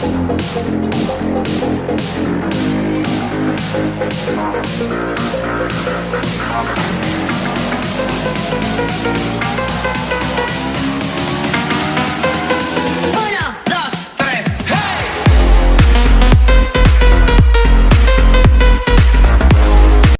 that's a fact. Every week is Fashion Week on music. Every week is Fashion Week for Thank